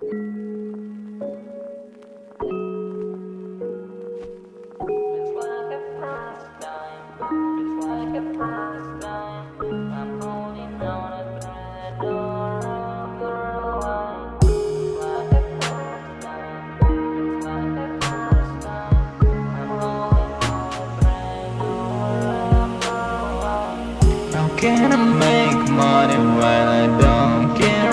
How can I make money when I don't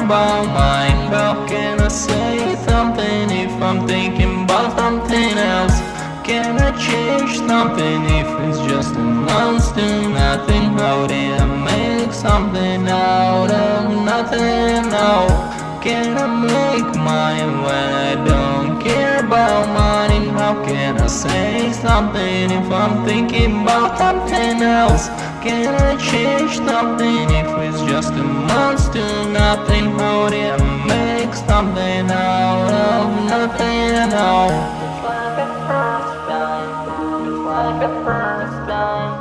about mine? How can I say something if I'm thinking about something else? Can I change something if it's just a monster? Nothing. How did I make something out of nothing? How can I make money when I don't care about money? How can I say something if I'm thinking about something else? Can I change something just a monster? Nothing. Did I make something out of nothing? How? It's like a first time. It's like a first time.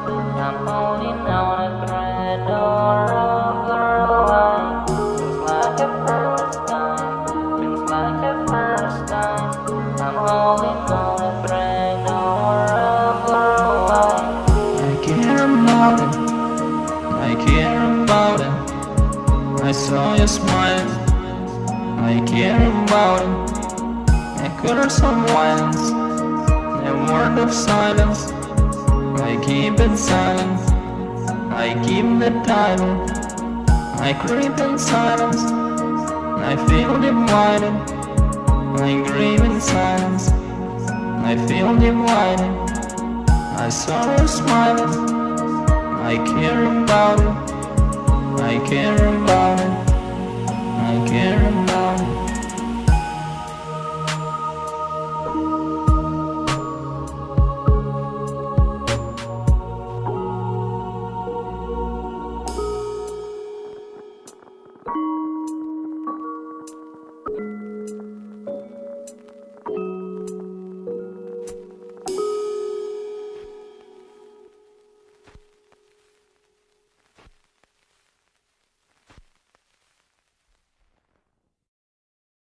I'm holding on a thread or a girl line. It's like a first time. It's like a first time. I'm holding on a thread or a girl line. I care about it. I care about it. I saw you smile. I care about it. I curse of violence. A word of silence. I keep it silent. I keep the title. I creep in silence. I feel divided. I grieve in silence. I feel divided. I saw you smiling. I care about it. I care about